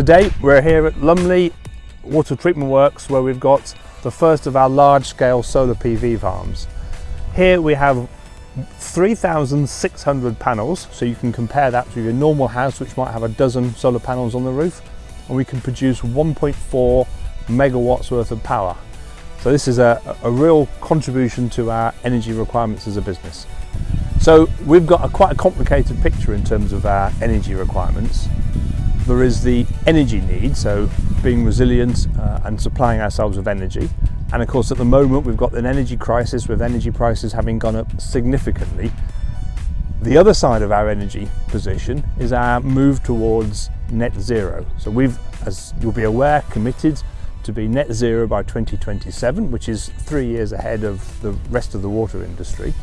Today we're here at Lumley Water Treatment Works where we've got the first of our large-scale solar PV farms. Here we have 3,600 panels, so you can compare that to your normal house which might have a dozen solar panels on the roof and we can produce 1.4 megawatts worth of power. So this is a, a real contribution to our energy requirements as a business. So we've got a quite a complicated picture in terms of our energy requirements. There is the energy need, so being resilient uh, and supplying ourselves with energy. And of course, at the moment, we've got an energy crisis with energy prices having gone up significantly. The other side of our energy position is our move towards net zero. So we've, as you'll be aware, committed to be net zero by 2027, which is three years ahead of the rest of the water industry.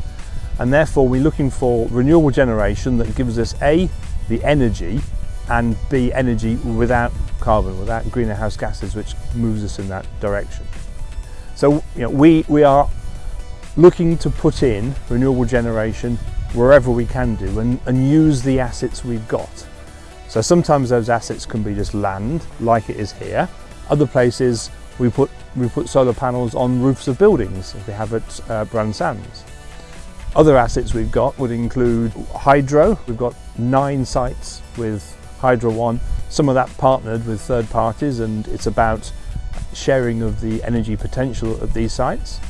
And therefore, we're looking for renewable generation that gives us A, the energy and B, energy without carbon, without greenhouse gases, which moves us in that direction. So you know, we, we are looking to put in renewable generation wherever we can do and, and use the assets we've got. So sometimes those assets can be just land, like it is here. Other places we put, we put solar panels on roofs of buildings, we have at uh, Bran Sands. Other assets we've got would include hydro. We've got nine sites with Hydro One, some of that partnered with third parties and it's about sharing of the energy potential of these sites.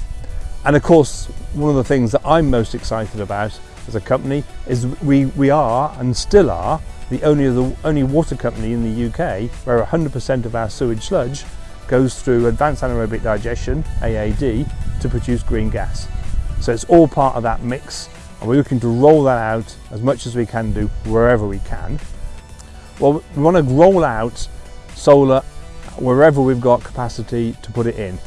And of course, one of the things that I'm most excited about as a company is we, we are and still are the only, the only water company in the UK where 100% of our sewage sludge goes through advanced anaerobic digestion, AAD, to produce green gas. So it's all part of that mix and we're looking to roll that out as much as we can do wherever we can. Well, we want to roll out solar wherever we've got capacity to put it in.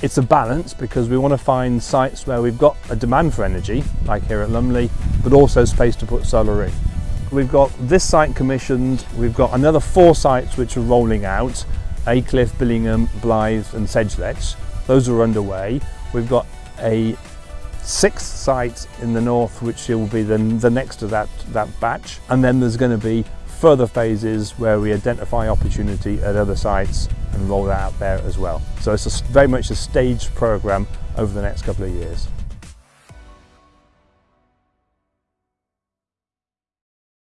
It's a balance because we want to find sites where we've got a demand for energy, like here at Lumley, but also space to put solar in. We've got this site commissioned, we've got another four sites which are rolling out, Aycliffe, Billingham, Blyth and Sedgeletch. Those are underway. We've got a sixth site in the north which will be the, the next to that, that batch and then there's going to be further phases where we identify opportunity at other sites and roll that out there as well. So it's a, very much a staged program over the next couple of years.